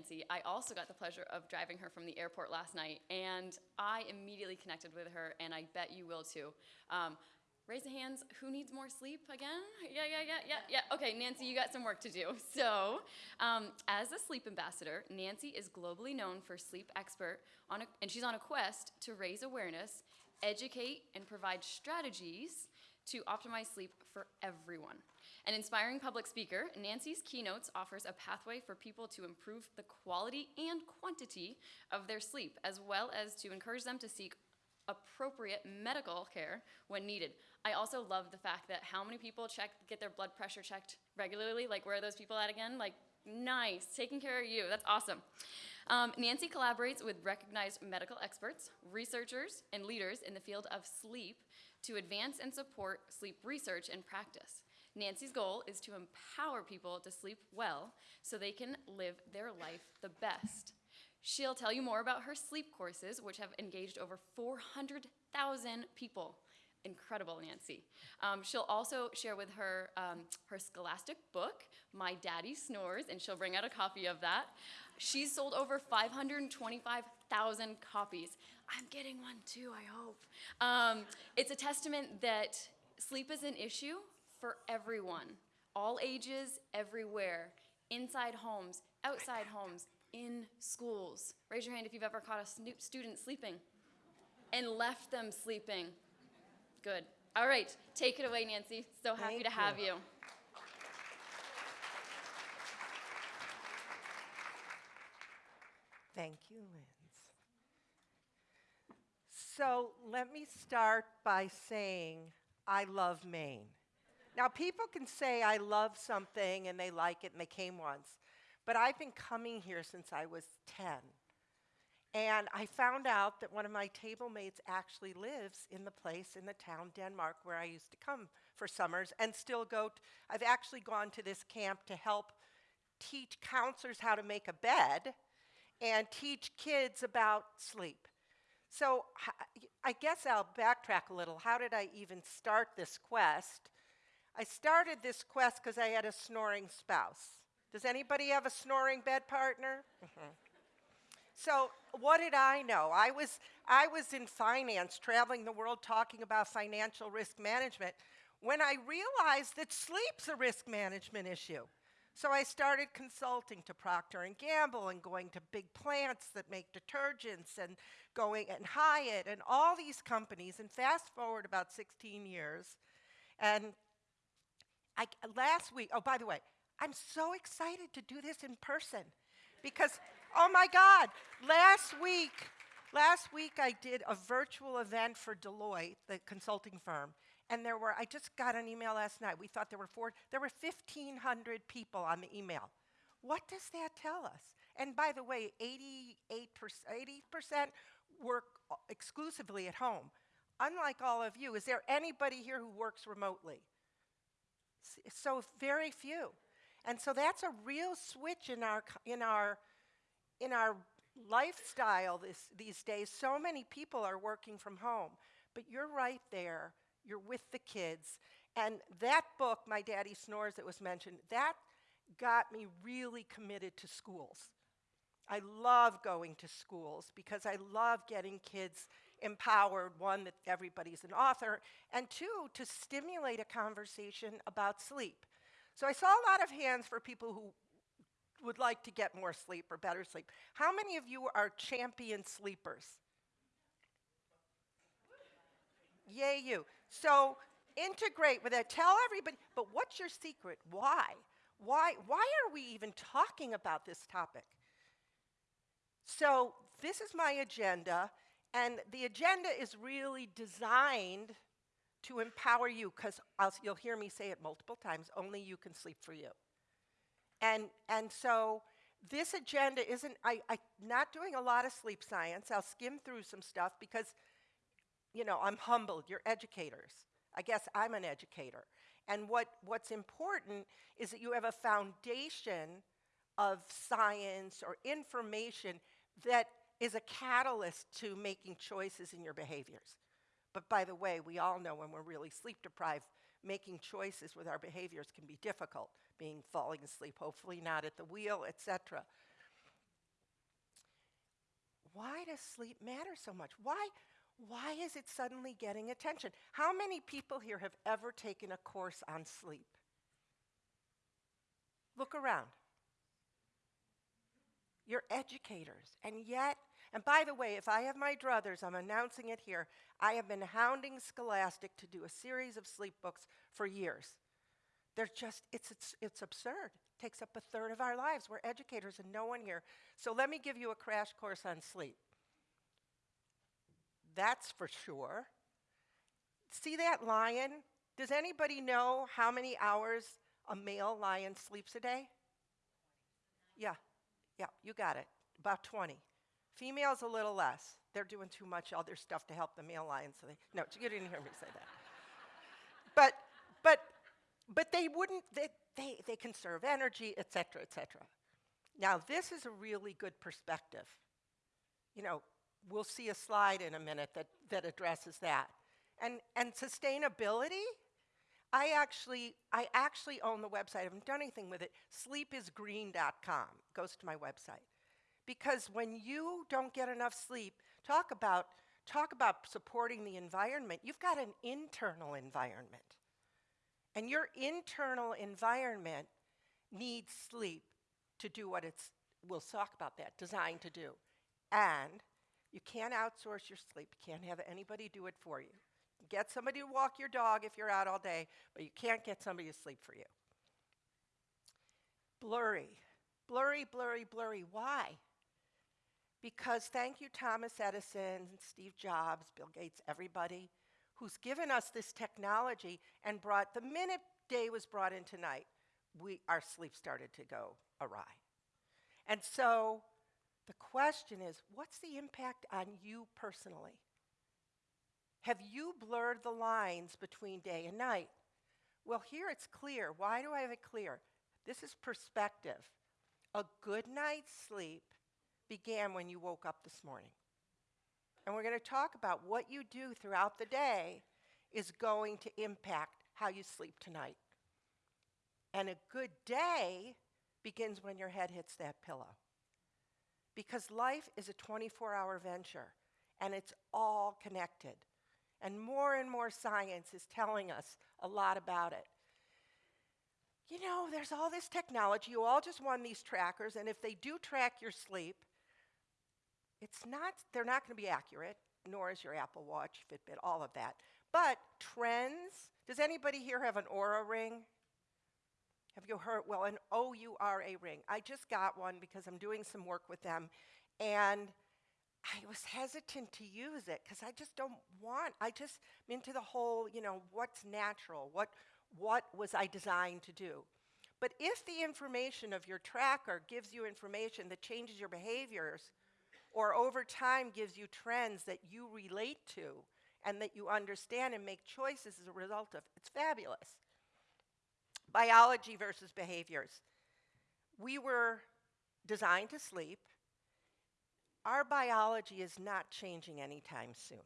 Nancy, I also got the pleasure of driving her from the airport last night, and I immediately connected with her, and I bet you will too. Um, raise the hands, who needs more sleep again? Yeah, yeah, yeah, yeah, yeah. Okay, Nancy, you got some work to do. So, um, as a sleep ambassador, Nancy is globally known for sleep expert, on a, and she's on a quest to raise awareness, educate, and provide strategies to optimize sleep for everyone. An inspiring public speaker, Nancy's keynotes offers a pathway for people to improve the quality and quantity of their sleep, as well as to encourage them to seek appropriate medical care when needed. I also love the fact that how many people check get their blood pressure checked regularly? Like where are those people at again? Like nice, taking care of you. That's awesome. Um, Nancy collaborates with recognized medical experts, researchers, and leaders in the field of sleep to advance and support sleep research and practice. Nancy's goal is to empower people to sleep well so they can live their life the best. She'll tell you more about her sleep courses, which have engaged over 400,000 people. Incredible, Nancy. Um, she'll also share with her um, her scholastic book, My Daddy Snores, and she'll bring out a copy of that. She's sold over 525,000 copies. I'm getting one too, I hope. Um, it's a testament that sleep is an issue for everyone, all ages, everywhere, inside homes, outside homes, in schools. Raise your hand if you've ever caught a student sleeping and left them sleeping. Good. All right, take it away, Nancy. So happy Thank to have you. you. Thank you, Linz. So let me start by saying I love Maine. Now, people can say I love something and they like it and they came once, but I've been coming here since I was 10. And I found out that one of my table mates actually lives in the place in the town, Denmark, where I used to come for summers and still go. T- I've actually gone to this camp to help teach counselors how to make a bed and teach kids about sleep. So I guess I'll backtrack a little. How did I even start this quest? I started this quest because I had a snoring spouse. Does anybody have a snoring bed partner? Mm-hmm. So what did I know? I was, I was in finance, traveling the world talking about financial risk management, when I realized that sleep's a risk management issue. So I started consulting to Procter and Gamble and going to big plants that make detergents and going and Hyatt and all these companies. And fast forward about 16 years, and I, last week, oh, by the way, I'm so excited to do this in person because, oh my God, last week, last week I did a virtual event for Deloitte, the consulting firm, and there were, I just got an email last night. We thought there were four, there were 1,500 people on the email. What does that tell us? And by the way, 88%, 80% work exclusively at home. Unlike all of you, is there anybody here who works remotely? So very few. And so that's a real switch in our, in our, in our lifestyle this, these days. So many people are working from home. But you're right there. You're with the kids. And that book, My Daddy Snores, that was mentioned, that got me really committed to schools. I love going to schools because I love getting kids empowered, one, that everybody's an author, and two, to stimulate a conversation about sleep. So I saw a lot of hands for people who would like to get more sleep or better sleep. How many of you are champion sleepers? Yay, you. So integrate with that. Tell everybody, but what's your secret? Why? Why, why are we even talking about this topic? So this is my agenda, and the agenda is really designed to empower you, because you'll hear me say it multiple times, only you can sleep for you. And, and so this agenda isn't, I, I'm not doing a lot of sleep science. I'll skim through some stuff because, you know, I'm humbled. You're educators. I guess I'm an educator. And what, what's important is that you have a foundation of science or information that is a catalyst to making choices in your behaviors. But by the way, we all know when we're really sleep deprived, making choices with our behaviors can be difficult, being falling asleep, hopefully not at the wheel, etc. why does sleep matter so much? Why, why is it suddenly getting attention? How many people here have ever taken a course on sleep? Look around. You're educators, and yet, and by the way, if I have my druthers, I'm announcing it here. I have been hounding Scholastic to do a series of sleep books for years. They're just, it's, it's, it's absurd. It takes up a third of our lives. We're educators and no one here. So let me give you a crash course on sleep. That's for sure. See that lion? Does anybody know how many hours a male lion sleeps a day? Yeah, yeah, you got it. About 20. Females a little less. They're doing too much other stuff to help the male lion, So they, no, you didn't hear me say that. but, but, but they wouldn't. They, they, they conserve energy, et cetera, et cetera. Now, this is a really good perspective. You know, we'll see a slide in a minute that, that addresses that. And, and sustainability, I actually, I actually own the website. I haven't done anything with it. Sleepisgreen.com goes to my website. Because when you don't get enough sleep, talk about, talk about supporting the environment. You've got an internal environment. And your internal environment needs sleep to do what it's, we'll talk about that, designed to do. And you can't outsource your sleep. You can't have anybody do it for you. Get somebody to walk your dog if you're out all day, but you can't get somebody to sleep for you. Blurry. Blurry, blurry, blurry. Why? Because thank you, Thomas Edison, Steve Jobs, Bill Gates, everybody who's given us this technology and brought, the minute day was brought into night, we, our sleep started to go awry. And so the question is what's the impact on you personally? Have you blurred the lines between day and night? Well, here it's clear. Why do I have it clear? This is perspective. A good night's sleep began when you woke up this morning. And we're going to talk about what you do throughout the day is going to impact how you sleep tonight. And a good day begins when your head hits that pillow. Because life is a 24 hour venture and it's all connected. And more and more science is telling us a lot about it. You know, there's all this technology. You all just won these trackers, and if they do track your sleep, it's not, they're not going to be accurate, nor is your Apple Watch, Fitbit, all of that. But trends, does anybody here have an Oura ring? Have you heard? Well, an O U R A ring. I just got one because I'm doing some work with them. And I was hesitant to use it because I just don't want, I just, I'm into the whole, you know, what's natural? What, what was I designed to do? But if the information of your tracker gives you information that changes your behaviors, or over time gives you trends that you relate to and that you understand and make choices as a result of. It's fabulous. Biology versus behaviors. We were designed to sleep. Our biology is not changing anytime soon.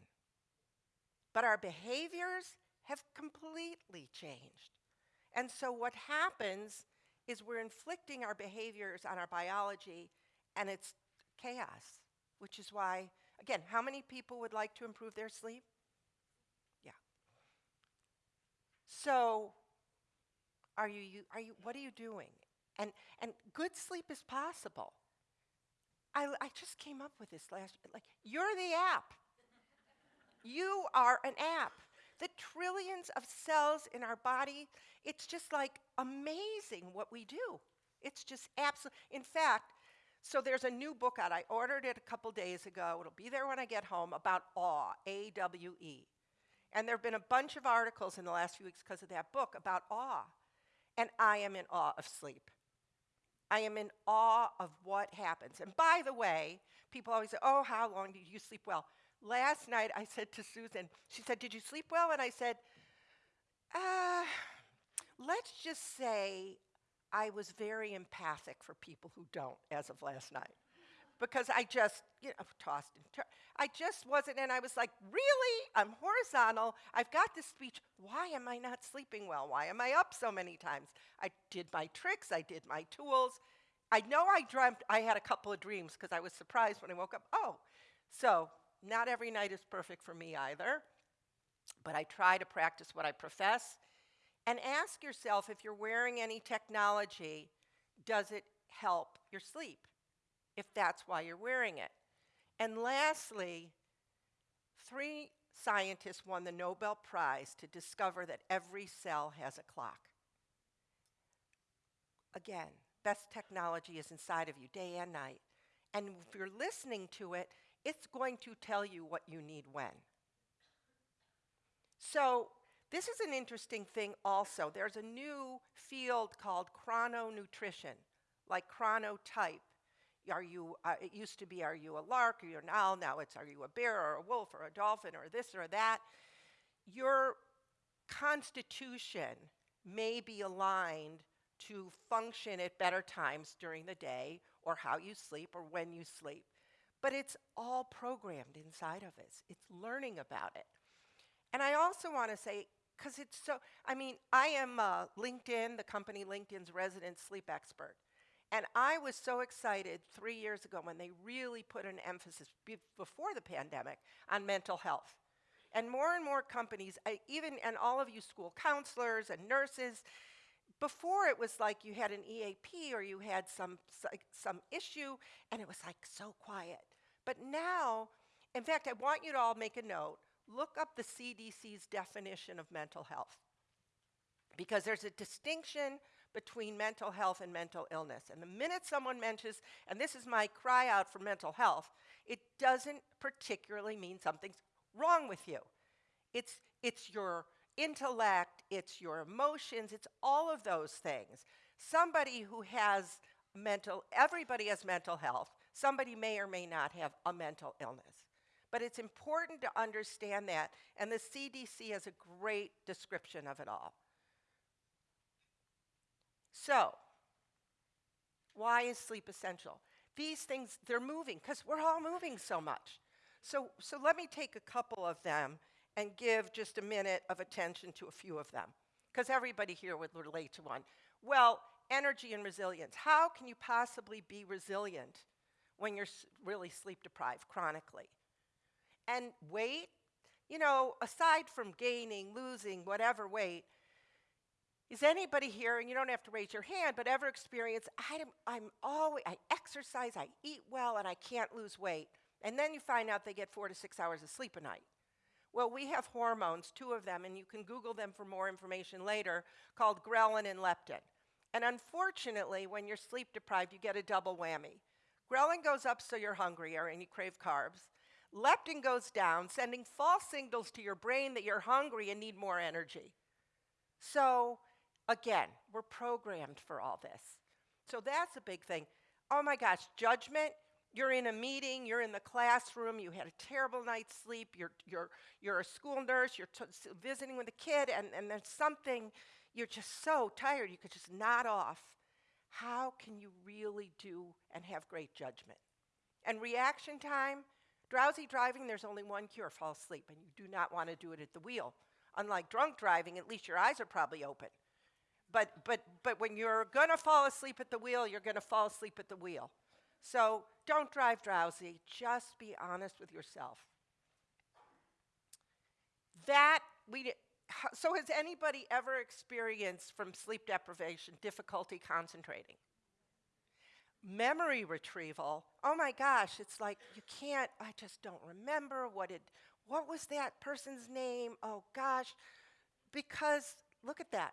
But our behaviors have completely changed. And so what happens is we're inflicting our behaviors on our biology and it's chaos which is why, again, how many people would like to improve their sleep? Yeah. So, are you, you, are you what are you doing? And, and good sleep is possible. I, I just came up with this last like you're the app. you are an app. The trillions of cells in our body, it's just like amazing what we do. It's just absolute. In fact, so there's a new book out. I ordered it a couple days ago. It'll be there when I get home about awe, A W E. And there have been a bunch of articles in the last few weeks because of that book about awe. And I am in awe of sleep. I am in awe of what happens. And by the way, people always say, Oh, how long did you sleep well? Last night I said to Susan, She said, Did you sleep well? And I said, uh, Let's just say I was very empathic for people who don't as of last night. Because I just, you know, tossed and turned. I just wasn't, and I was like, really? I'm horizontal. I've got this speech. Why am I not sleeping well? Why am I up so many times? I did my tricks, I did my tools, I know I dreamt I had a couple of dreams because I was surprised when I woke up. Oh, so not every night is perfect for me either, but I try to practice what I profess. And ask yourself if you're wearing any technology, does it help your sleep? If that's why you're wearing it. And lastly, three scientists won the Nobel Prize to discover that every cell has a clock. Again, best technology is inside of you day and night. And if you're listening to it, it's going to tell you what you need when. So, this is an interesting thing also. There's a new field called chrononutrition, like chronotype. Are you, uh, it used to be, are you a lark, are you an owl? Now it's, are you a bear or a wolf or a dolphin or this or that? Your constitution may be aligned to function at better times during the day or how you sleep or when you sleep. But it's all programmed inside of us, it's learning about it. And I also want to say, because it's so, I mean, I am uh, LinkedIn, the company LinkedIn's resident sleep expert. And I was so excited three years ago when they really put an emphasis be before the pandemic on mental health. And more and more companies, I, even and all of you school counselors and nurses, before it was like you had an EAP or you had some some issue and it was like so quiet. But now, in fact, I want you to all make a note. Look up the CDC's definition of mental health. Because there's a distinction between mental health and mental illness. And the minute someone mentions, and this is my cry out for mental health, it doesn't particularly mean something's wrong with you. It's, it's your intellect, it's your emotions, it's all of those things. Somebody who has mental, everybody has mental health. Somebody may or may not have a mental illness. But it's important to understand that, and the CDC has a great description of it all. So, why is sleep essential? These things, they're moving because we're all moving so much. So, so let me take a couple of them and give just a minute of attention to a few of them because everybody here would relate to one. Well, energy and resilience. How can you possibly be resilient when you're really sleep deprived chronically? And weight, you know, aside from gaining, losing, whatever weight, is anybody here, and you don't have to raise your hand, but ever experience, I'm, I'm always, I exercise, I eat well, and I can't lose weight. And then you find out they get four to six hours of sleep a night. Well, we have hormones, two of them, and you can Google them for more information later, called ghrelin and leptin. And unfortunately, when you're sleep deprived, you get a double whammy. Ghrelin goes up so you're hungrier and you crave carbs. Leptin goes down, sending false signals to your brain that you're hungry and need more energy. So Again, we're programmed for all this. So that's a big thing. Oh my gosh, judgment. You're in a meeting, you're in the classroom, you had a terrible night's sleep, you're, you're, you're a school nurse, you're visiting with a kid, and, and there's something, you're just so tired, you could just nod off. How can you really do and have great judgment? And reaction time, drowsy driving, there's only one cure fall asleep, and you do not want to do it at the wheel. Unlike drunk driving, at least your eyes are probably open. But, but, but when you're going to fall asleep at the wheel, you're going to fall asleep at the wheel. So don't drive drowsy. Just be honest with yourself. That we so has anybody ever experienced from sleep deprivation difficulty concentrating? Memory retrieval. Oh my gosh, it's like you can't I just don't remember what it what was that person's name? Oh gosh. Because look at that.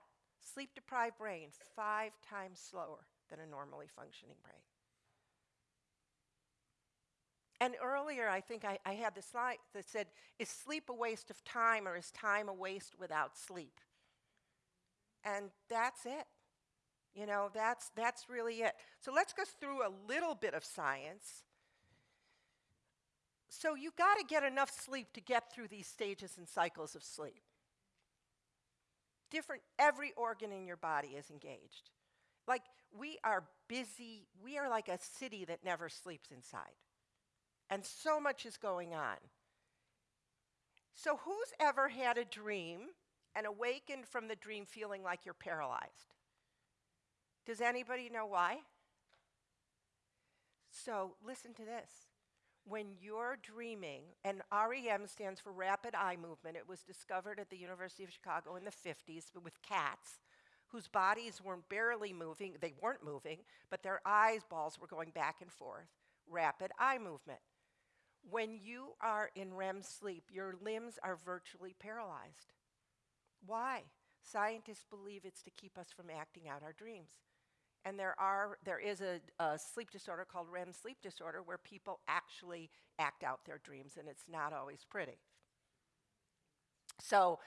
Sleep deprived brain, five times slower than a normally functioning brain. And earlier, I think I, I had the slide that said, Is sleep a waste of time or is time a waste without sleep? And that's it. You know, that's, that's really it. So let's go through a little bit of science. So you got to get enough sleep to get through these stages and cycles of sleep different, every organ in your body is engaged. Like we are busy, we are like a city that never sleeps inside. And so much is going on. So, who's ever had a dream and awakened from the dream feeling like you're paralyzed? Does anybody know why? So listen to this. When you're dreaming, and REM stands for rapid eye movement, it was discovered at the University of Chicago in the 50s with cats whose bodies weren't barely moving. They weren't moving, but their eyeballs were going back and forth. Rapid eye movement. When you are in REM sleep, your limbs are virtually paralyzed. Why? Scientists believe it's to keep us from acting out our dreams. And there, are, there is a, a sleep disorder called REM sleep disorder where people actually act out their dreams, and it's not always pretty. So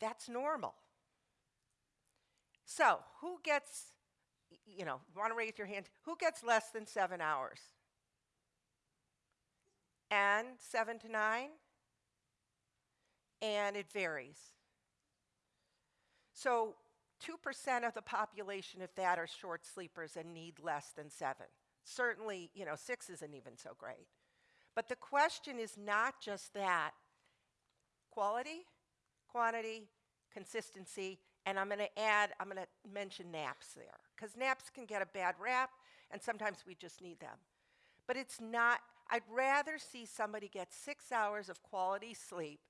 that's normal. So, who gets, you know, want to raise your hand? Who gets less than seven hours? And seven to nine? And it varies. So, 2% of the population, if that, are short sleepers and need less than seven. Certainly, you know, six isn't even so great. But the question is not just that quality, quantity, consistency, and I'm going to add, I'm going to mention naps there, because naps can get a bad rap, and sometimes we just need them. But it's not, I'd rather see somebody get six hours of quality sleep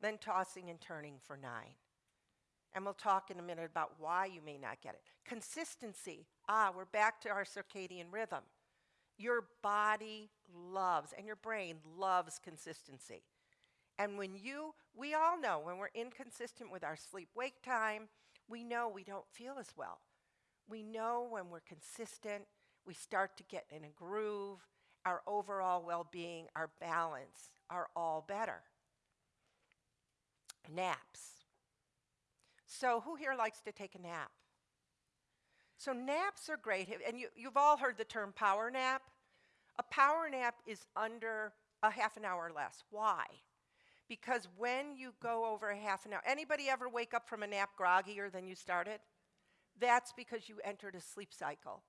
than tossing and turning for nine. And we'll talk in a minute about why you may not get it. Consistency. Ah, we're back to our circadian rhythm. Your body loves, and your brain loves consistency. And when you, we all know when we're inconsistent with our sleep wake time, we know we don't feel as well. We know when we're consistent, we start to get in a groove, our overall well being, our balance are all better. Naps. So, who here likes to take a nap? So, naps are great. And you, you've all heard the term power nap. A power nap is under a half an hour less. Why? Because when you go over a half an hour, anybody ever wake up from a nap groggier than you started? That's because you entered a sleep cycle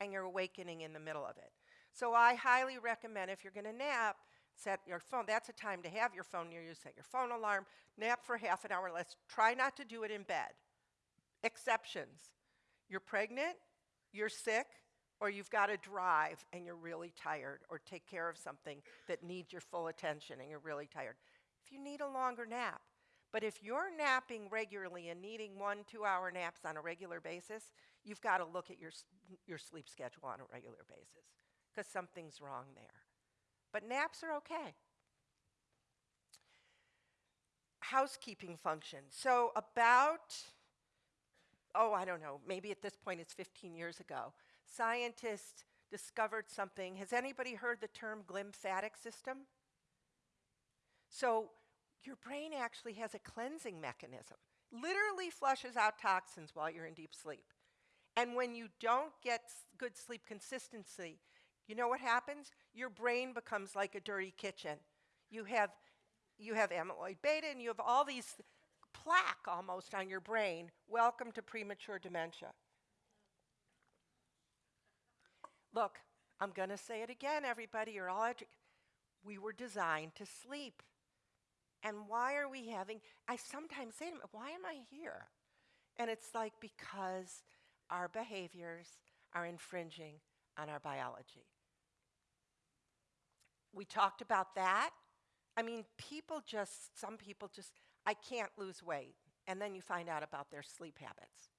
and you're awakening in the middle of it. So I highly recommend if you're going to nap, set your phone. That's a time to have your phone near you. Set your phone alarm. Nap for half an hour or less. Try not to do it in bed. Exceptions. You're pregnant, you're sick, or you've got to drive and you're really tired, or take care of something that needs your full attention and you're really tired. If you need a longer nap, but if you're napping regularly and needing one, two hour naps on a regular basis, you've got to look at your, your sleep schedule on a regular basis because something's wrong there. But naps are okay. Housekeeping function. So, about, oh, I don't know, maybe at this point it's 15 years ago, scientists discovered something. Has anybody heard the term glymphatic system? So, your brain actually has a cleansing mechanism, literally flushes out toxins while you're in deep sleep. And when you don't get good sleep consistency, you know what happens? Your brain becomes like a dirty kitchen. You have, you have amyloid beta and you have all these plaque almost on your brain. Welcome to premature dementia. Look, I'm going to say it again, everybody. You're all We were designed to sleep. And why are we having, I sometimes say to them, why am I here? And it's like because our behaviors are infringing on our biology. We talked about that. I mean, people just, some people just, I can't lose weight. And then you find out about their sleep habits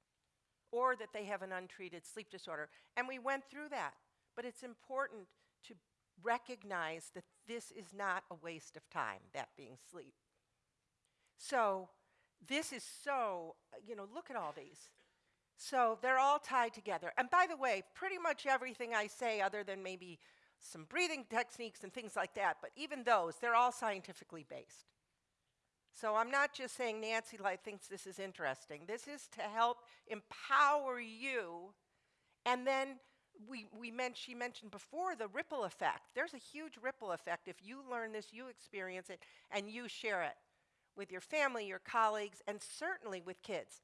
or that they have an untreated sleep disorder. And we went through that. But it's important to recognize that this is not a waste of time, that being sleep. So, this is so, you know, look at all these. So, they're all tied together. And by the way, pretty much everything I say, other than maybe some breathing techniques and things like that, but even those, they're all scientifically based. So I'm not just saying Nancy Light thinks this is interesting. This is to help empower you. And then we, we meant, she mentioned before the ripple effect. There's a huge ripple effect. If you learn this, you experience it, and you share it with your family, your colleagues, and certainly with kids.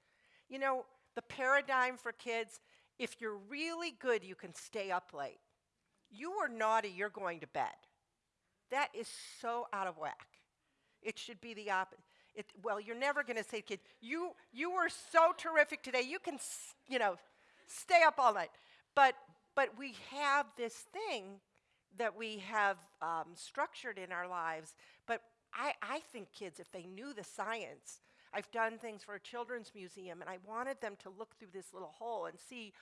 You know, the paradigm for kids if you're really good, you can stay up late. You are naughty, you're going to bed. That is so out of whack. It should be the opposite. It, well, you're never going to say, kid, you you were so terrific today. You can, you know, stay up all night. But but we have this thing that we have um, structured in our lives. But I, I think kids, if they knew the science, I've done things for a children's museum, and I wanted them to look through this little hole and see,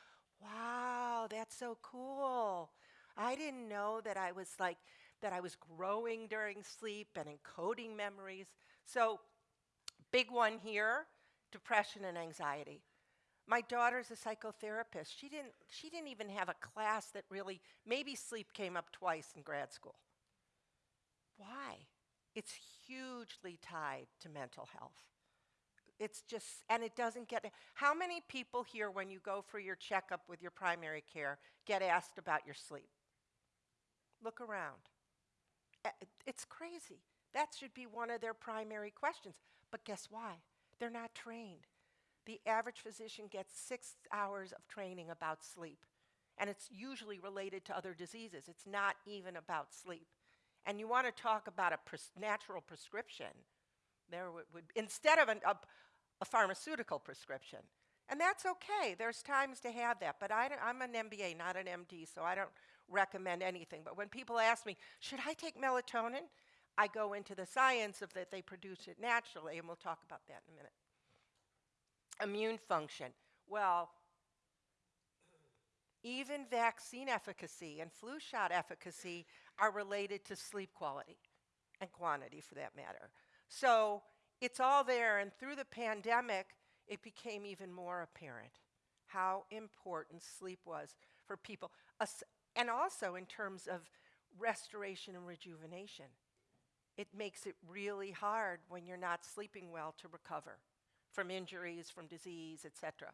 wow, that's so cool. I didn't know that I was like, that I was growing during sleep and encoding memories. So, big one here depression and anxiety. My daughter's a psychotherapist. She didn't, she didn't even have a class that really, maybe sleep came up twice in grad school. Why? It's hugely tied to mental health. It's just, and it doesn't get, how many people here, when you go for your checkup with your primary care, get asked about your sleep? Look around. It's crazy. That should be one of their primary questions. But guess why? They're not trained. The average physician gets six hours of training about sleep, and it's usually related to other diseases. It's not even about sleep. And you want to talk about a pres- natural prescription, there would, would instead of an, a, a pharmaceutical prescription. And that's okay. There's times to have that. But I I'm an MBA, not an MD, so I don't recommend anything. But when people ask me, should I take melatonin? I go into the science of that they produce it naturally, and we'll talk about that in a minute. Immune function. Well, even vaccine efficacy and flu shot efficacy are related to sleep quality and quantity for that matter. So it's all there, and through the pandemic, it became even more apparent how important sleep was for people, As- and also in terms of restoration and rejuvenation. It makes it really hard when you're not sleeping well to recover from injuries, from disease, etc.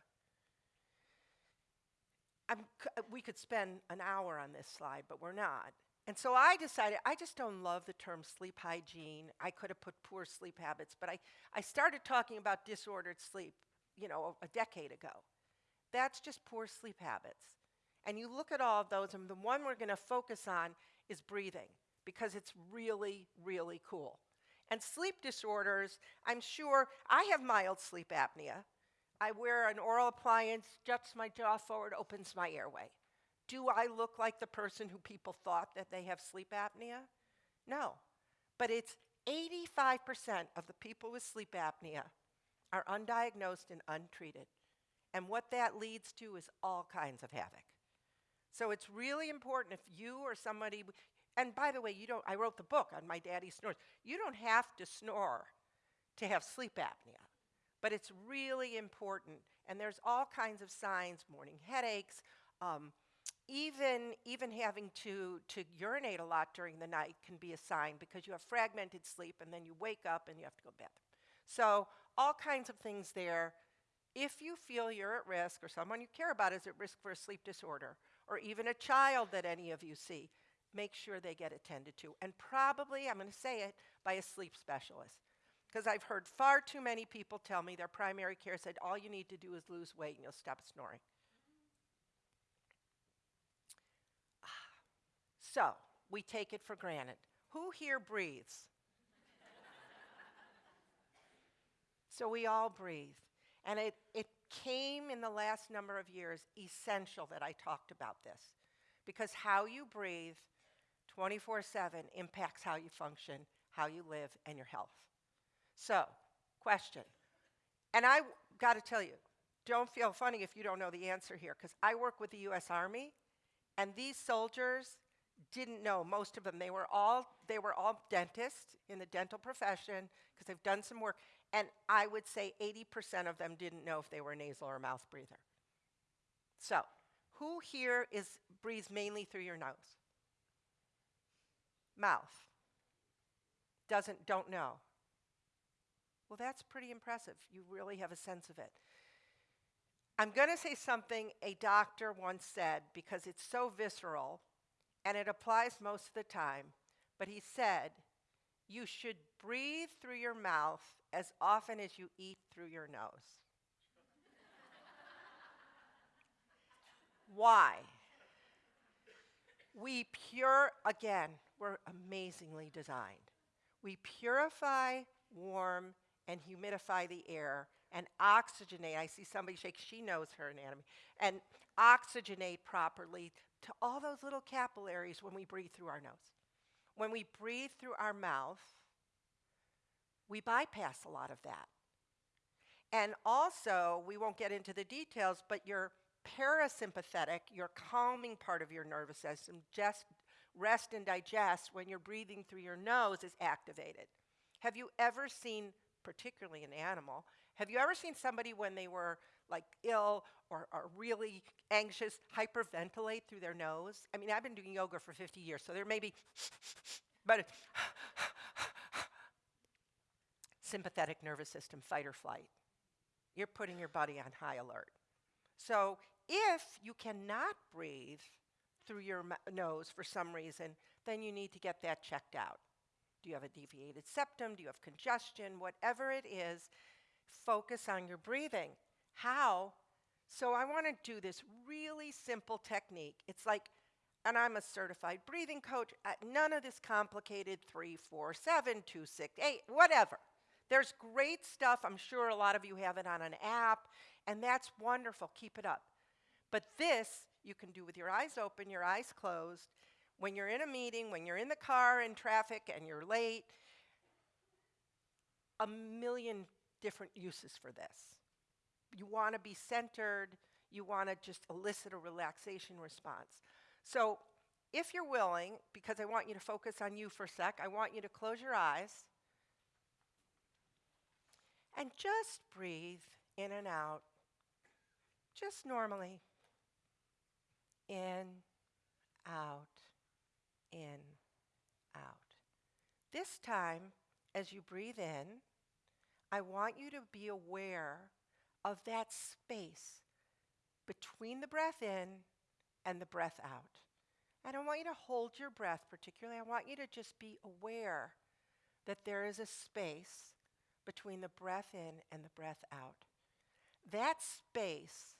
We could spend an hour on this slide, but we're not. And so I decided I just don't love the term sleep hygiene. I could have put poor sleep habits, but I, I started talking about disordered sleep, you know, a, a decade ago. That's just poor sleep habits. And you look at all of those, and the one we're going to focus on is breathing because it's really, really cool. And sleep disorders, I'm sure I have mild sleep apnea. I wear an oral appliance, juts my jaw forward, opens my airway. Do I look like the person who people thought that they have sleep apnea? No. But it's 85% of the people with sleep apnea are undiagnosed and untreated. And what that leads to is all kinds of havoc. So it's really important if you or somebody, and by the way, you don't, I wrote the book on my daddy snores. You don't have to snore to have sleep apnea, but it's really important. And there's all kinds of signs morning headaches, um, even, even having to, to urinate a lot during the night can be a sign because you have fragmented sleep and then you wake up and you have to go to bed. So, all kinds of things there. If you feel you're at risk or someone you care about is at risk for a sleep disorder, or even a child that any of you see, make sure they get attended to. And probably, I'm going to say it, by a sleep specialist. Because I've heard far too many people tell me their primary care said, all you need to do is lose weight and you'll stop snoring. So, we take it for granted. Who here breathes? so, we all breathe. And it, it came in the last number of years essential that I talked about this. Because how you breathe 24 7 impacts how you function, how you live, and your health. So, question. And I got to tell you, don't feel funny if you don't know the answer here, because I work with the US Army, and these soldiers didn't know most of them they were all they were all dentists in the dental profession because they've done some work and i would say 80% of them didn't know if they were nasal or mouth breather. So who here is breathes mainly through your nose? Mouth. Doesn't don't know. Well that's pretty impressive. You really have a sense of it. I'm going to say something a doctor once said because it's so visceral and it applies most of the time. But he said, you should breathe through your mouth as often as you eat through your nose. Why? We pure, again, we're amazingly designed. We purify, warm, and humidify the air and oxygenate. I see somebody shake, she knows her anatomy. And oxygenate properly to all those little capillaries when we breathe through our nose. When we breathe through our mouth, we bypass a lot of that. And also, we won't get into the details, but your parasympathetic, your calming part of your nervous system, just rest and digest when you're breathing through your nose is activated. Have you ever seen, particularly an animal, have you ever seen somebody when they were like ill or, or really anxious hyperventilate through their nose? I mean, I've been doing yoga for 50 years, so there may be, but sympathetic nervous system, fight or flight. You're putting your body on high alert. So if you cannot breathe through your nose for some reason, then you need to get that checked out. Do you have a deviated septum? Do you have congestion? Whatever it is, focus on your breathing. How? So I want to do this really simple technique. It's like, and I'm a certified breathing coach, uh, none of this complicated three, four, seven, two, six, eight, whatever. There's great stuff. I'm sure a lot of you have it on an app, and that's wonderful. Keep it up. But this you can do with your eyes open, your eyes closed. When you're in a meeting, when you're in the car in traffic and you're late, a million different uses for this. You want to be centered, you want to just elicit a relaxation response. So, if you're willing, because I want you to focus on you for a sec, I want you to close your eyes and just breathe in and out, just normally. In, out, in, out. This time, as you breathe in, I want you to be aware of that space between the breath in and the breath out. I don't want you to hold your breath particularly. I want you to just be aware that there is a space between the breath in and the breath out. That space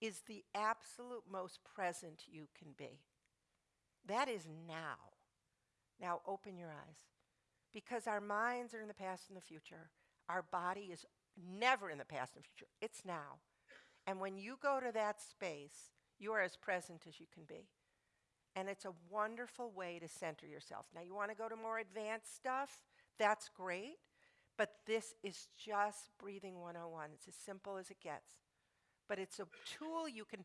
is the absolute most present you can be. That is now. Now open your eyes. Because our minds are in the past and the future. Our body is never in the past and future. It's now. And when you go to that space, you are as present as you can be. And it's a wonderful way to center yourself. Now, you want to go to more advanced stuff? That's great. But this is just breathing 101. It's as simple as it gets. But it's a tool you can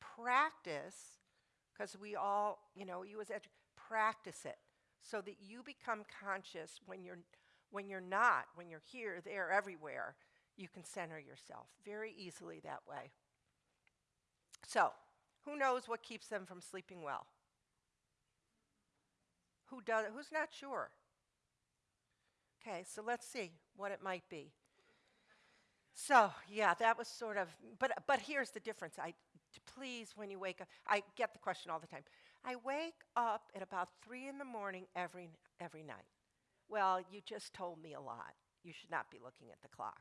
practice because we all, you know, you as edu- practice it so that you become conscious when you're when you're not, when you're here, there, everywhere, you can center yourself very easily that way. So, who knows what keeps them from sleeping well? Who does who's not sure? Okay, so let's see what it might be. So, yeah, that was sort of, but, but here's the difference. I, please, when you wake up, I get the question all the time. I wake up at about three in the morning every, every night. Well, you just told me a lot. You should not be looking at the clock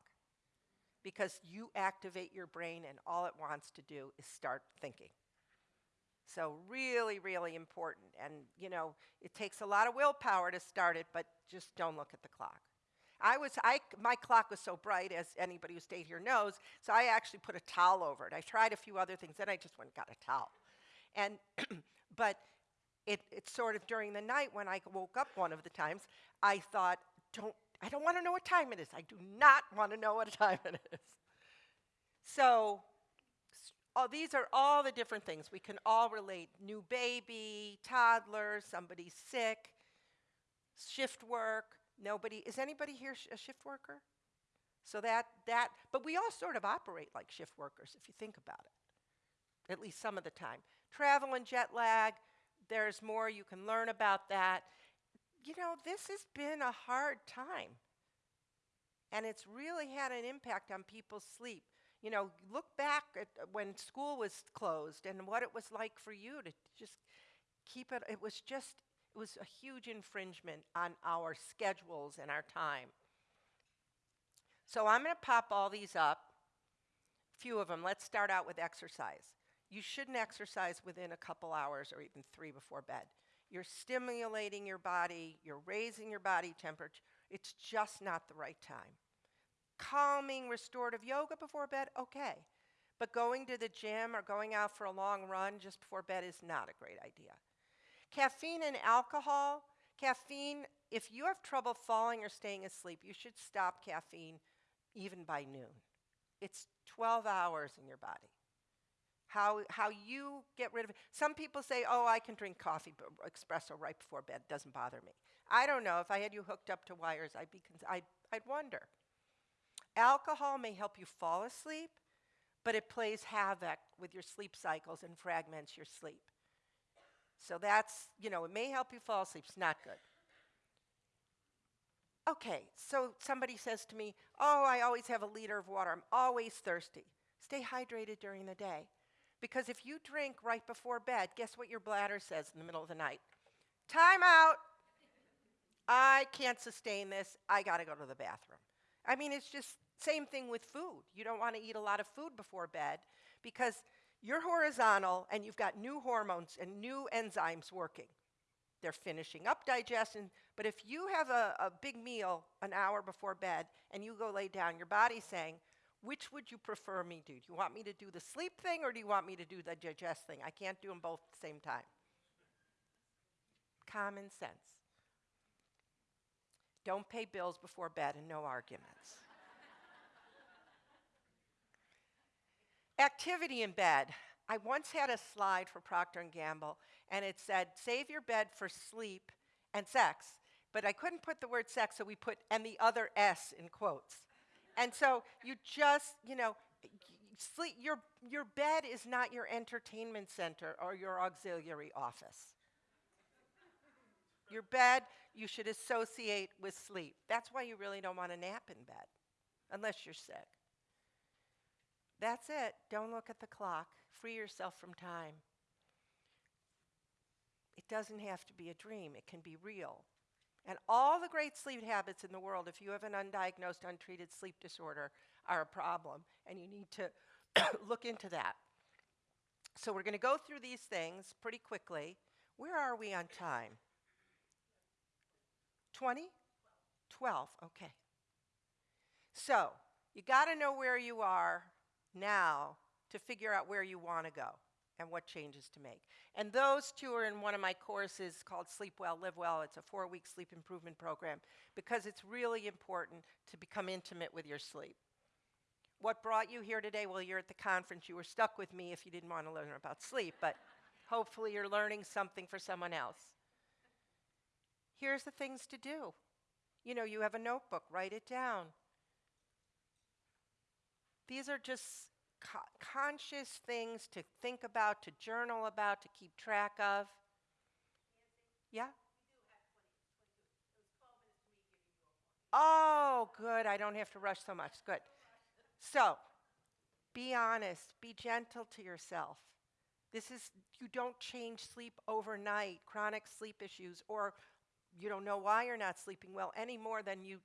because you activate your brain and all it wants to do is start thinking. So, really, really important. And, you know, it takes a lot of willpower to start it, but just don't look at the clock. I was, I, my clock was so bright, as anybody who stayed here knows, so I actually put a towel over it. I tried a few other things, then I just went and got a towel. And, but it, it's sort of during the night when I woke up one of the times, I thought, don't, I don't want to know what time it is. I do not want to know what time it is. So, all, these are all the different things. We can all relate new baby, toddler, somebody sick, shift work, nobody. Is anybody here sh- a shift worker? So that, that, but we all sort of operate like shift workers if you think about it, at least some of the time. Travel and jet lag, there's more you can learn about that. You know, this has been a hard time. And it's really had an impact on people's sleep. You know, look back at uh, when school was closed and what it was like for you to just keep it. It was just, it was a huge infringement on our schedules and our time. So I'm going to pop all these up, a few of them. Let's start out with exercise. You shouldn't exercise within a couple hours or even three before bed. You're stimulating your body, you're raising your body temperature. It's just not the right time. Calming, restorative yoga before bed, okay. But going to the gym or going out for a long run just before bed is not a great idea. Caffeine and alcohol. Caffeine, if you have trouble falling or staying asleep, you should stop caffeine even by noon. It's 12 hours in your body. How, how you get rid of it. Some people say, oh, I can drink coffee, b- espresso right before bed. Doesn't bother me. I don't know. If I had you hooked up to wires, I'd, be I'd, I'd wonder. Alcohol may help you fall asleep, but it plays havoc with your sleep cycles and fragments your sleep. So that's, you know, it may help you fall asleep. It's not good. Okay, so somebody says to me, Oh, I always have a liter of water. I'm always thirsty. Stay hydrated during the day. Because if you drink right before bed, guess what your bladder says in the middle of the night? Time out. I can't sustain this. I got to go to the bathroom. I mean, it's just same thing with food. You don't want to eat a lot of food before bed because you're horizontal and you've got new hormones and new enzymes working. They're finishing up digestion, but if you have a, a big meal an hour before bed and you go lay down, your body's saying, which would you prefer me do? Do you want me to do the sleep thing or do you want me to do the digest thing? I can't do them both at the same time. Common sense. Don't pay bills before bed and no arguments. Activity in bed. I once had a slide for Procter and Gamble and it said save your bed for sleep and sex, but I couldn't put the word sex so we put and the other s in quotes. And so you just, you know, sleep your your bed is not your entertainment center or your auxiliary office. Your bed you should associate with sleep. That's why you really don't want to nap in bed unless you're sick. That's it. Don't look at the clock. Free yourself from time. It doesn't have to be a dream, it can be real. And all the great sleep habits in the world, if you have an undiagnosed, untreated sleep disorder, are a problem, and you need to look into that. So, we're going to go through these things pretty quickly. Where are we on time? 20? 12, okay. So, you got to know where you are now to figure out where you want to go and what changes to make. And those two are in one of my courses called Sleep Well, Live Well. It's a four week sleep improvement program because it's really important to become intimate with your sleep. What brought you here today? Well, you're at the conference. You were stuck with me if you didn't want to learn about sleep, but hopefully you're learning something for someone else. Here's the things to do. You know, you have a notebook, write it down. These are just co- conscious things to think about, to journal about, to keep track of. Yeah? Oh, good. I don't have to rush so much. Good. So, be honest, be gentle to yourself. This is, you don't change sleep overnight, chronic sleep issues, or you don't know why you're not sleeping well any more than you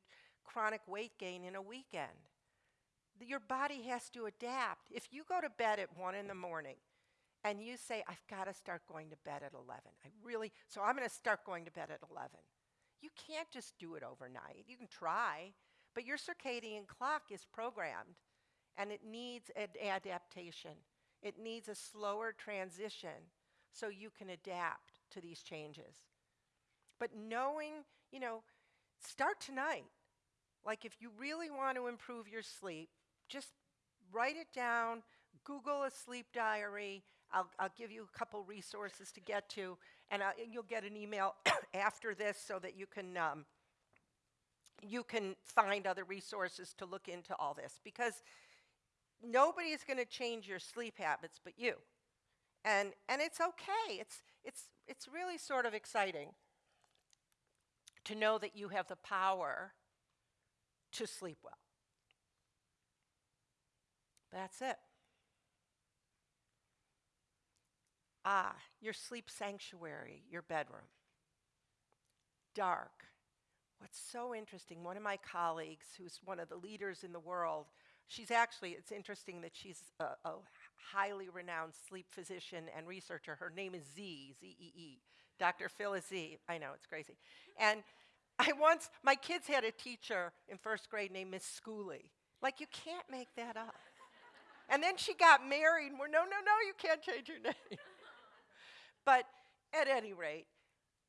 chronic weight gain in a weekend. Your body has to adapt. If you go to bed at 1 in the morning and you say, I've got to start going to bed at 11, I really, so I'm going to start going to bed at 11. You can't just do it overnight. You can try, but your circadian clock is programmed and it needs an adaptation. It needs a slower transition so you can adapt to these changes. But knowing, you know, start tonight. Like if you really want to improve your sleep, just write it down, Google a sleep diary. I'll, I'll give you a couple resources to get to, and, I, and you'll get an email after this so that you can um, you can find other resources to look into all this because nobody is going to change your sleep habits but you, and and it's okay. It's it's it's really sort of exciting to know that you have the power to sleep well. That's it. Ah, your sleep sanctuary, your bedroom. Dark. What's so interesting, one of my colleagues, who's one of the leaders in the world, she's actually, it's interesting that she's a, a highly renowned sleep physician and researcher. Her name is Z, Z E E, Dr. Phyllis Zee. I know, it's crazy. And I once, my kids had a teacher in first grade named Miss Schooley. Like, you can't make that up. And then she got married, and we're, no, no, no, you can't change your name. but at any rate,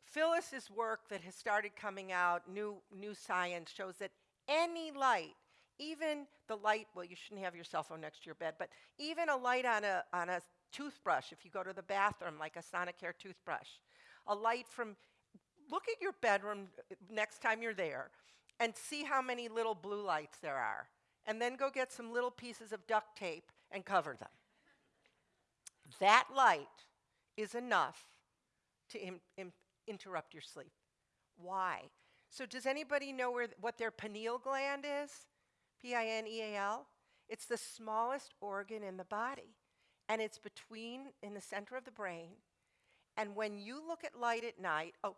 Phyllis's work that has started coming out, new, new science shows that any light, even the light, well, you shouldn't have your cell phone next to your bed, but even a light on a, on a toothbrush, if you go to the bathroom, like a Sonicare toothbrush, a light from, look at your bedroom uh, next time you're there and see how many little blue lights there are. And then go get some little pieces of duct tape and cover them. That light is enough to im- im- interrupt your sleep. Why? So, does anybody know where th- what their pineal gland is? P I N E A L? It's the smallest organ in the body, and it's between in the center of the brain. And when you look at light at night, oh,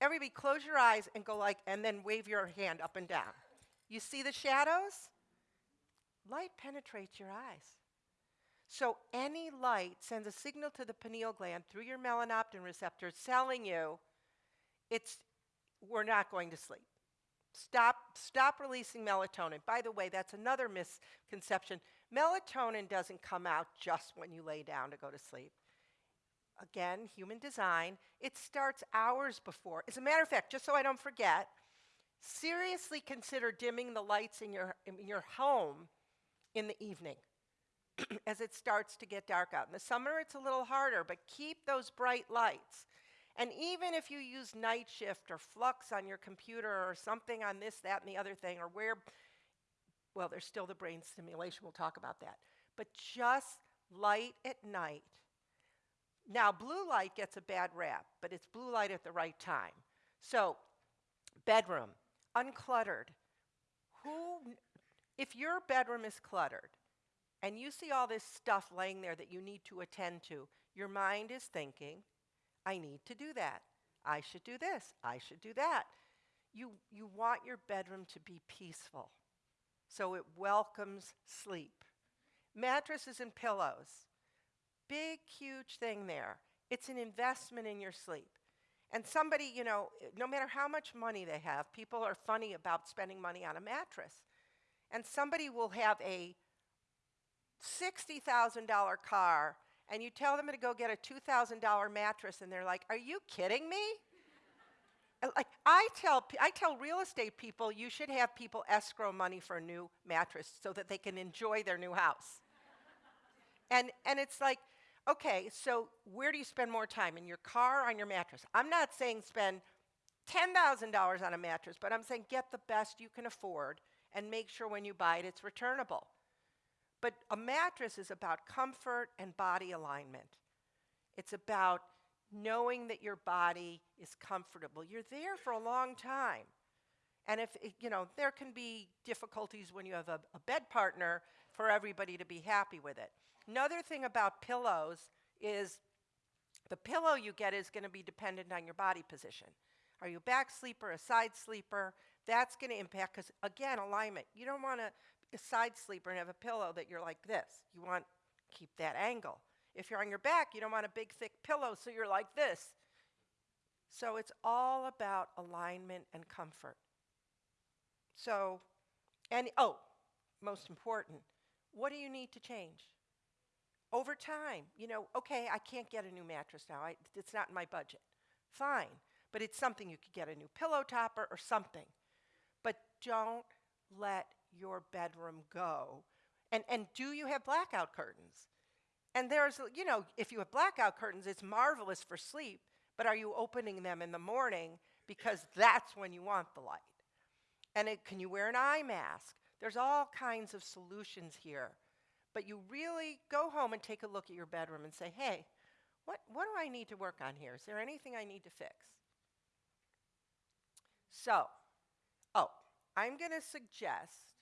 everybody close your eyes and go like, and then wave your hand up and down. You see the shadows? Light penetrates your eyes. So any light sends a signal to the pineal gland through your melanopsin receptors telling you it's we're not going to sleep. Stop stop releasing melatonin. By the way, that's another misconception. Melatonin doesn't come out just when you lay down to go to sleep. Again, human design, it starts hours before. As a matter of fact, just so I don't forget, seriously consider dimming the lights in your in your home in the evening as it starts to get dark out. In the summer, it's a little harder, but keep those bright lights. And even if you use night shift or flux on your computer or something on this, that, and the other thing, or where, well, there's still the brain stimulation, we'll talk about that. But just light at night. Now, blue light gets a bad rap, but it's blue light at the right time. So, bedroom, uncluttered. Who, if your bedroom is cluttered, and you see all this stuff laying there that you need to attend to, your mind is thinking, I need to do that. I should do this. I should do that. You, you want your bedroom to be peaceful, so it welcomes sleep. Mattresses and pillows, big, huge thing there. It's an investment in your sleep. And somebody, you know, no matter how much money they have, people are funny about spending money on a mattress. And somebody will have a $60,000 car and you tell them to go get a $2,000 mattress and they're like, "Are you kidding me?" Uh, like I tell I tell real estate people you should have people escrow money for a new mattress so that they can enjoy their new house. and and it's like, okay, so where do you spend more time in your car or on your mattress? I'm not saying spend $10,000 on a mattress, but I'm saying get the best you can afford and make sure when you buy it it's returnable. But a mattress is about comfort and body alignment. It's about knowing that your body is comfortable. You're there for a long time. And if, it- you know, there can be difficulties when you have a, a bed partner for everybody to be happy with it. Another thing about pillows is the pillow you get is going to be dependent on your body position. Are you a back sleeper, a side sleeper? That's going to impact, because again, alignment. You don't want to a side sleeper and have a pillow that you're like this. You want keep that angle. If you're on your back, you don't want a big thick pillow, so you're like this. So it's all about alignment and comfort. So, and oh, most important, what do you need to change? Over time, you know, okay, I can't get a new mattress now. I, it's not in my budget. Fine, but it's something you could get a new pillow topper or something. But don't let your bedroom go. And, and do you have blackout curtains? And there's, you know, if you have blackout curtains, it's marvelous for sleep, but are you opening them in the morning because that's when you want the light? And it, can you wear an eye mask? There's all kinds of solutions here. But you really go home and take a look at your bedroom and say, hey, what, what do I need to work on here? Is there anything I need to fix? So, oh, I'm going to suggest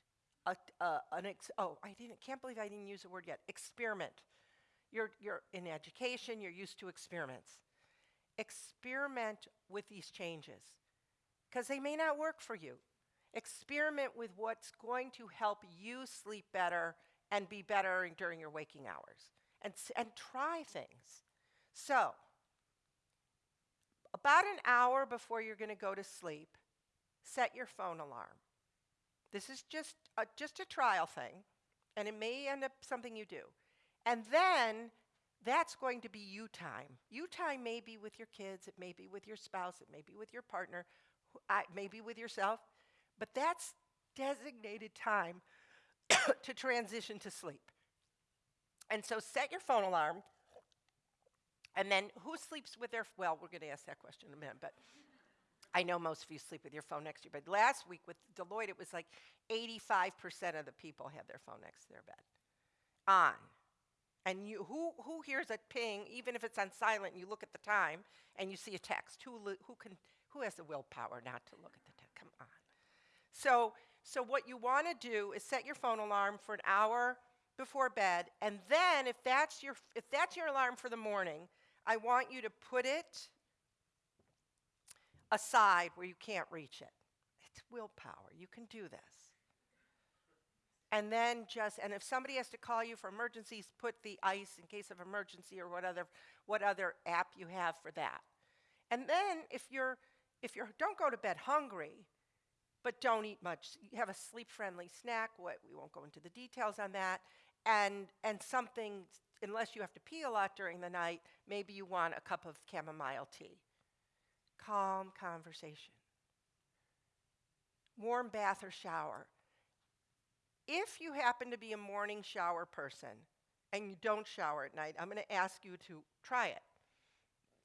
a, uh, an ex- oh, I didn't, can't believe I didn't use the word yet. Experiment. You're, you're in education, you're used to experiments. Experiment with these changes because they may not work for you. Experiment with what's going to help you sleep better and be better during your waking hours and, and try things. So, about an hour before you're going to go to sleep, set your phone alarm. This is just a, just a trial thing. and it may end up something you do. And then that's going to be you time. You time may be with your kids, it may be with your spouse, it may be with your partner, maybe with yourself, but that's designated time to transition to sleep. And so set your phone alarm. And then who sleeps with their, well, we're going to ask that question in a minute, but I know most of you sleep with your phone next to you. But last week with Deloitte, it was like 85% of the people had their phone next to their bed on. And you, who, who hears a ping, even if it's on silent, and you look at the time and you see a text? Who, who, can, who has the willpower not to look at the text? Come on. So, so what you want to do is set your phone alarm for an hour before bed, and then if that's your if that's your alarm for the morning, I want you to put it aside where you can't reach it. It's willpower. You can do this. And then just and if somebody has to call you for emergencies, put the ice in case of emergency or what other what other app you have for that. And then if you're if you're don't go to bed hungry, but don't eat much. You have a sleep-friendly snack. What we won't go into the details on that. And and something, unless you have to pee a lot during the night, maybe you want a cup of chamomile tea. Calm conversation. Warm bath or shower. If you happen to be a morning shower person and you don't shower at night, I'm going to ask you to try it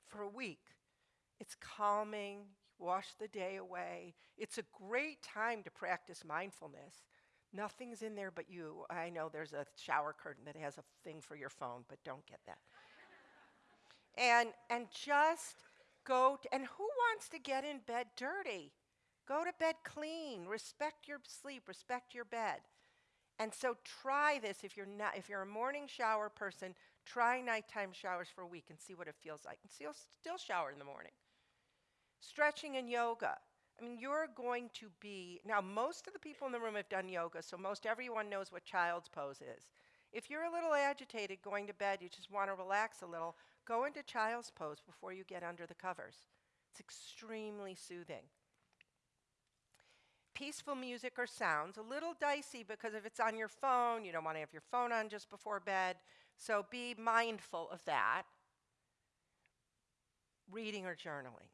for a week. It's calming, you wash the day away. It's a great time to practice mindfulness. Nothing's in there but you. I know there's a shower curtain that has a thing for your phone, but don't get that. and and just go and who wants to get in bed dirty? Go to bed clean. Respect your sleep, respect your bed. And so try this if you're not if you're a morning shower person, try nighttime showers for a week and see what it feels like. And still still shower in the morning. Stretching and yoga. I mean, you're going to be now most of the people in the room have done yoga, so most everyone knows what child's pose is. If you're a little agitated going to bed, you just want to relax a little, go into child's pose before you get under the covers. It's extremely soothing peaceful music or sounds, a little dicey because if it's on your phone, you don't want to have your phone on just before bed. So be mindful of that. Reading or journaling.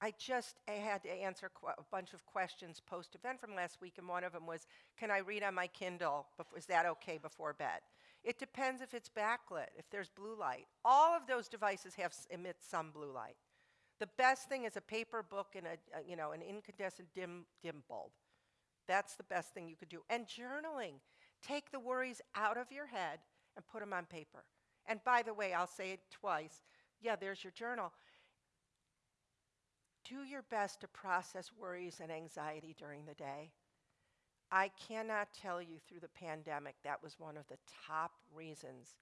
I just I had to answer a bunch of questions post event from last week, and one of them was Can I read on my Kindle? Is that okay before bed? It depends if it's backlit, if there's blue light. All of those devices have emit some blue light. The best thing is a paper book and a, a you know an incandescent dim dim bulb. That's the best thing you could do. And journaling. Take the worries out of your head and put them on paper. And by the way, I'll say it twice. Yeah, there's your journal. Do your best to process worries and anxiety during the day. I cannot tell you through the pandemic that was one of the top reasons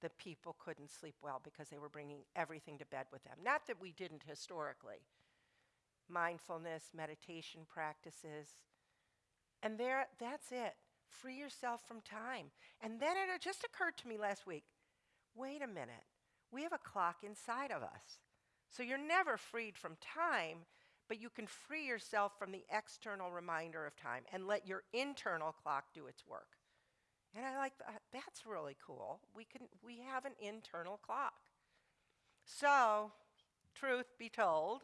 that people couldn't sleep well because they were bringing everything to bed with them. Not that we didn't historically. Mindfulness, meditation practices. And there that's it. Free yourself from time. And then it just occurred to me last week, wait a minute. We have a clock inside of us. So you're never freed from time, but you can free yourself from the external reminder of time and let your internal clock do its work. And I like that. That's really cool. We can we have an internal clock. So, truth be told,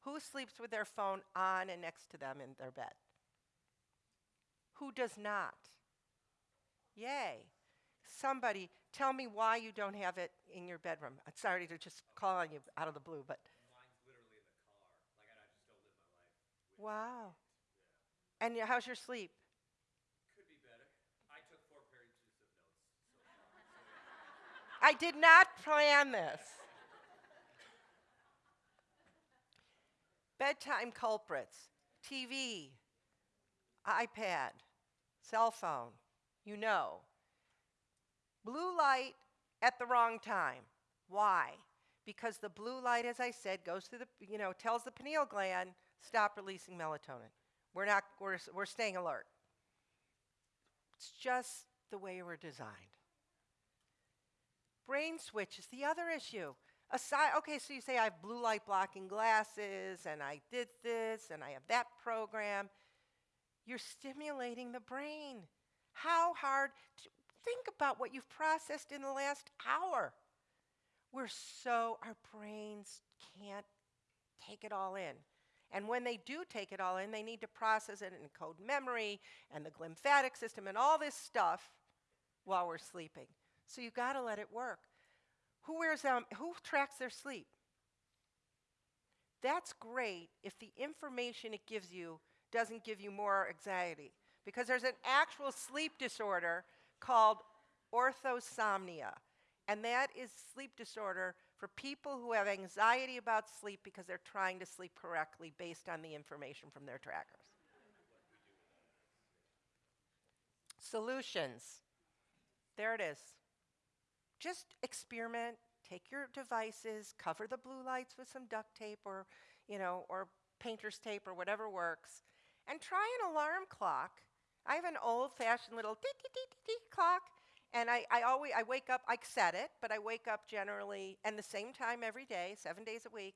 who sleeps with their phone on and next to them in their bed? Who does not? Yay. Somebody tell me why you don't have it in your bedroom. I'm sorry to just call on you out of the blue, but Mine's literally in the car. Like, I, I just don't live my life. wow. And how's your sleep? Could be better. I took four pages of notes. So, I did not plan this. Bedtime culprits TV, iPad, cell phone, you know. Blue light at the wrong time. Why? Because the blue light, as I said, goes through the, you know, tells the pineal gland, stop releasing melatonin. We're not, we're, we're staying alert. It's just the way we're designed. Brain switch is the other issue. Aside, okay, so you say I have blue light blocking glasses and I did this and I have that program. You're stimulating the brain. How hard? Think about what you've processed in the last hour. We're so, our brains can't take it all in. And when they do take it all in, they need to process it and encode memory and the glymphatic system and all this stuff while we're sleeping. So you got to let it work. Who wears um, who tracks their sleep? That's great if the information it gives you doesn't give you more anxiety. Because there's an actual sleep disorder called orthosomnia. And that is sleep disorder for people who have anxiety about sleep because they're trying to sleep correctly based on the information from their trackers. Solutions. There it is. Just experiment, take your devices, cover the blue lights with some duct tape or, you know, or painter's tape or whatever works, and try an alarm clock. I have an old-fashioned little dee dee dee dee clock, and I, I always I wake up. I set it, but I wake up generally and the same time every day, seven days a week,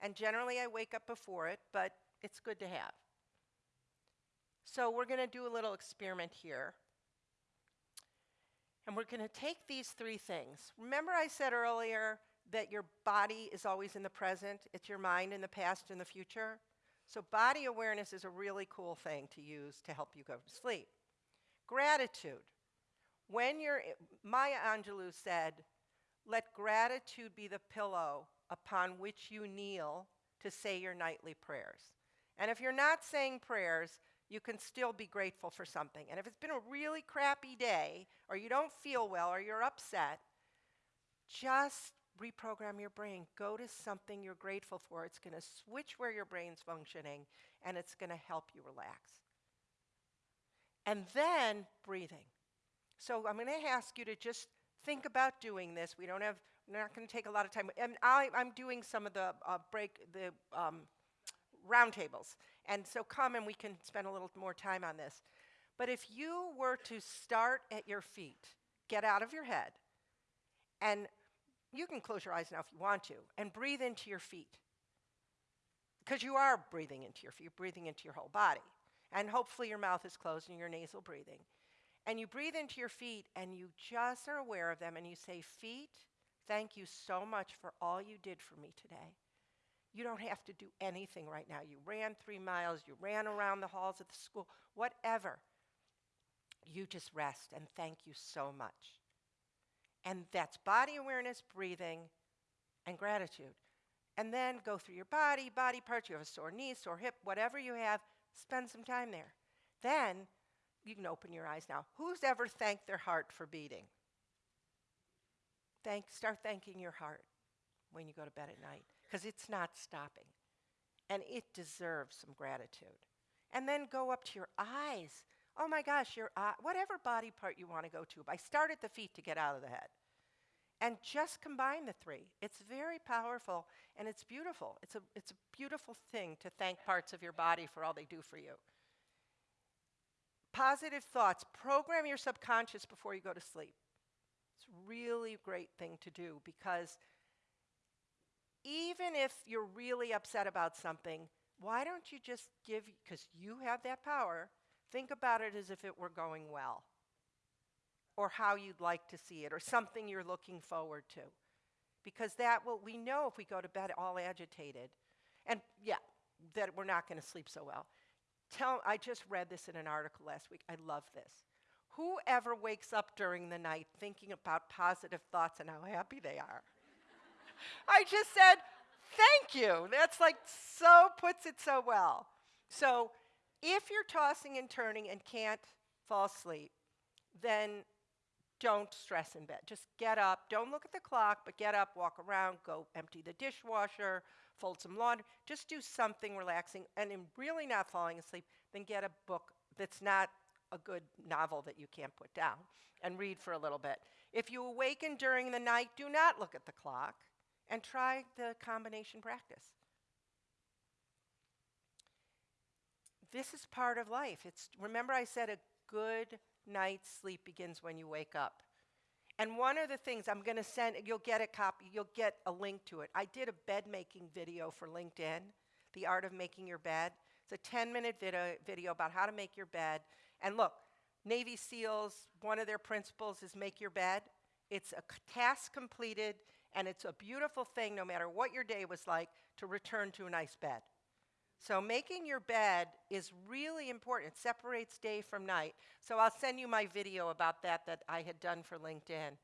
and generally I wake up before it, but it's good to have. So we're going to do a little experiment here. And we're going to take these three things. Remember, I said earlier that your body is always in the present, it's your mind in the past and the future. So, body awareness is a really cool thing to use to help you go to sleep. Gratitude. When you're, Maya Angelou said, let gratitude be the pillow upon which you kneel to say your nightly prayers. And if you're not saying prayers, you can still be grateful for something. And if it's been a really crappy day, or you don't feel well, or you're upset, just reprogram your brain. Go to something you're grateful for. It's going to switch where your brain's functioning, and it's going to help you relax. And then breathing. So I'm going to ask you to just think about doing this. We don't have, we're not going to take a lot of time. And I, I'm doing some of the uh, break, the um, roundtables. And so come and we can spend a little more time on this. But if you were to start at your feet, get out of your head, and you can close your eyes now if you want to, and breathe into your feet. Because you are breathing into your feet, you're breathing into your whole body. And hopefully your mouth is closed and your nasal breathing. And you breathe into your feet and you just are aware of them and you say, Feet, thank you so much for all you did for me today. You don't have to do anything right now. You ran three miles, you ran around the halls of the school, whatever. You just rest and thank you so much. And that's body awareness, breathing, and gratitude. And then go through your body, body parts. You have a sore knee, sore hip, whatever you have, spend some time there. Then you can open your eyes now. Who's ever thanked their heart for beating? Thank, start thanking your heart when you go to bed at night because it's not stopping. And it deserves some gratitude. And then go up to your eyes. Oh my gosh, your eye, uh, whatever body part you want to go to. I start at the feet to get out of the head. And just combine the three. It's very powerful and it's beautiful. It's a, it's a beautiful thing to thank parts of your body for all they do for you. Positive thoughts. Program your subconscious before you go to sleep. It's a really great thing to do because even if you're really upset about something, why don't you just give, because you have that power, think about it as if it were going well or how you'd like to see it or something you're looking forward to. Because that will, we know if we go to bed all agitated, and yeah, that we're not going to sleep so well. Tell, I just read this in an article last week. I love this. Whoever wakes up during the night thinking about positive thoughts and how happy they are? I just said, thank you. That's like so puts it so well. So if you're tossing and turning and can't fall asleep, then don't stress in bed. Just get up. Don't look at the clock, but get up, walk around, go empty the dishwasher, fold some laundry. Just do something relaxing. And in really not falling asleep, then get a book that's not a good novel that you can't put down and read for a little bit. If you awaken during the night, do not look at the clock and try the combination practice. This is part of life. It's remember I said a good night's sleep begins when you wake up. And one of the things I'm going to send you'll get a copy, you'll get a link to it. I did a bed making video for LinkedIn, The Art of Making Your Bed. It's a 10-minute video, video about how to make your bed. And look, Navy SEALs, one of their principles is make your bed. It's a task completed, and it's a beautiful thing, no matter what your day was like, to return to a nice bed. So making your bed is really important. It separates day from night. So I'll send you my video about that that I had done for LinkedIn.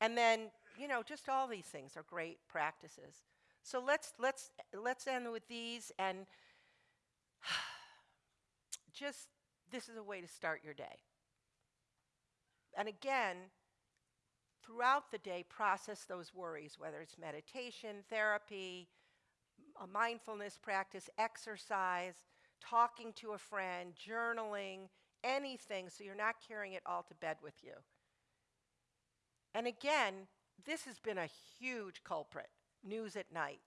And then, you know, just all these things are great practices. So let's let's let's end with these and just this is a way to start your day. And again, throughout the day, process those worries, whether it's meditation, therapy, a mindfulness practice, exercise, talking to a friend, journaling, anything, so you're not carrying it all to bed with you. And again, this has been a huge culprit news at night.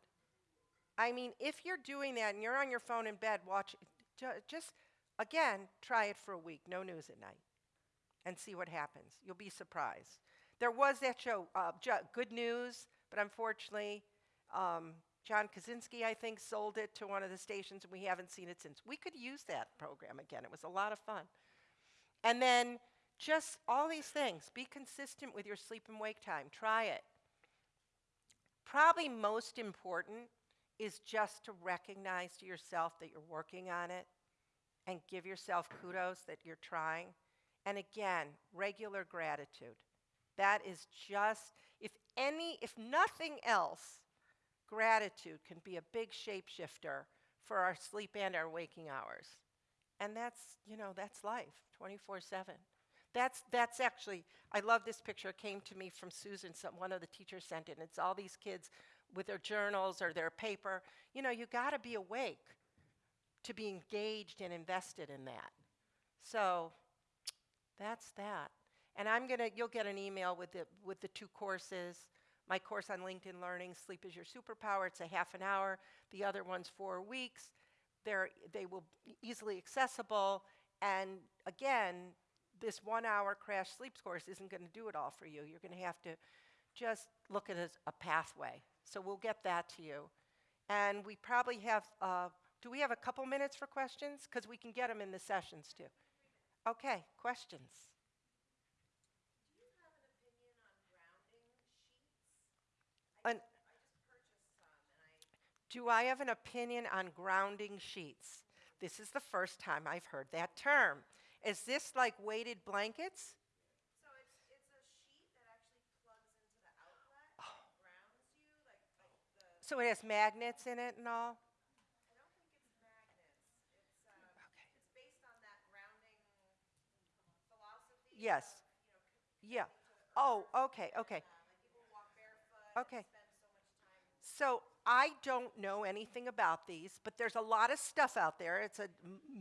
I mean, if you're doing that and you're on your phone in bed, watch, ju- just again, try it for a week, no news at night, and see what happens. You'll be surprised. There was that show, uh, Good News, but unfortunately, um, John Krasinski, I think, sold it to one of the stations, and we haven't seen it since. We could use that program again. It was a lot of fun. And then just all these things. Be consistent with your sleep and wake time. Try it. Probably most important is just to recognize to yourself that you're working on it and give yourself kudos that you're trying. And again, regular gratitude. That is just, if any, if nothing else, gratitude can be a big shapeshifter for our sleep and our waking hours. And that's, you know, that's life 24 7. That's, that's actually, I love this picture. It came to me from Susan, some, one of the teachers sent it. It's all these kids with their journals or their paper. You know, you got to be awake to be engaged and invested in that. So that's that. And I'm going to, you'll get an email with the, with the two courses. My course on LinkedIn Learning, Sleep is Your Superpower, it's a half an hour. The other one's four weeks. They're, they will be easily accessible. And again, this one hour crash sleep course isn't going to do it all for you. You're going to have to just look at as a pathway. So we'll get that to you. And we probably have, uh, do we have a couple minutes for questions? Because we can get them in the sessions too. Okay, questions? Do I have an opinion on grounding sheets? This is the first time I've heard that term. Is this like weighted blankets? So it's it's a sheet that actually plugs into the outlet, Oh. grounds you, like like the. So it has magnets in it and all? I don't think it's magnets. It's um. Okay. It's based on that grounding philosophy. Yes. Of, you know, Yeah. Oh, okay, okay. Uh, like people walk barefoot. Okay. And spend so much time. So I don't know anything about these, but there's a lot of stuff out there. It's a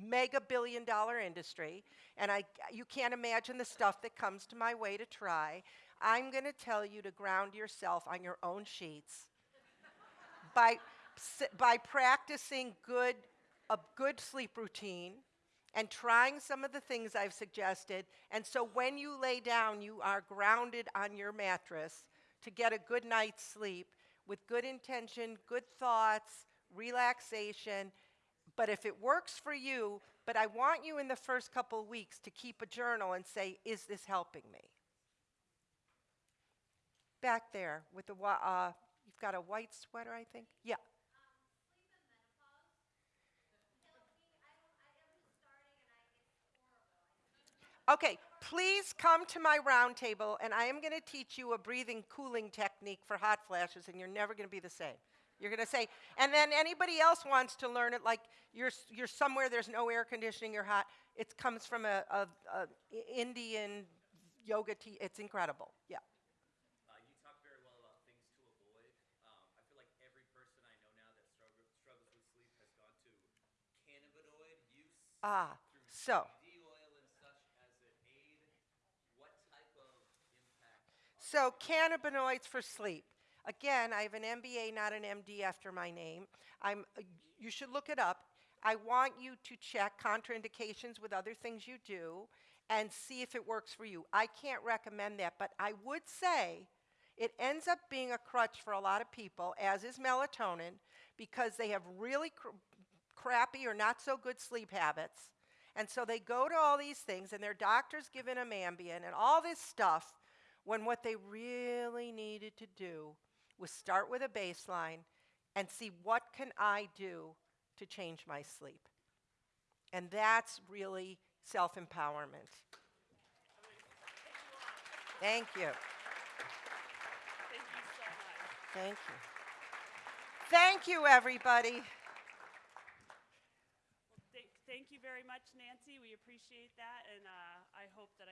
mega billion dollar industry, and I, you can't imagine the stuff that comes to my way to try. I'm going to tell you to ground yourself on your own sheets by, by practicing good, a good sleep routine and trying some of the things I've suggested. And so when you lay down, you are grounded on your mattress to get a good night's sleep with good intention, good thoughts, relaxation. But if it works for you, but I want you in the first couple of weeks to keep a journal and say, is this helping me? Back there with the, uh, you've got a white sweater, I think? Yeah. Okay, please come to my round table, and I am going to teach you a breathing cooling technique for hot flashes, and you're never going to be the same. You're going to say, and then anybody else wants to learn it, like you're, you're somewhere there's no air conditioning, you're hot. It comes from a, a, a Indian yoga tea. It's incredible. Yeah. Uh, you talk very well about things to avoid. Um, I feel like every person I know now that struggle, struggles with sleep has gone to cannabinoid use Ah, through so. CBD oil and such as an aid. What type of impact? are So, cannabinoids for sleep. Again, I have an MBA, not an MD after my name. I'm, uh, you should look it up. I want you to check contraindications with other things you do and see if it works for you. I can't recommend that, but I would say it ends up being a crutch for a lot of people, as is melatonin, because they have really cr- crappy or not so good sleep habits. And so they go to all these things, and their doctor's giving them Ambien and all this stuff, when what they really needed to do was start with a baseline and see what can I do to change my sleep. And that's really self empowerment. Thank you. Thank you so much. Thank you. Thank you, everybody. Thank, you very much, Nancy. We appreciate that, and uh, I hope that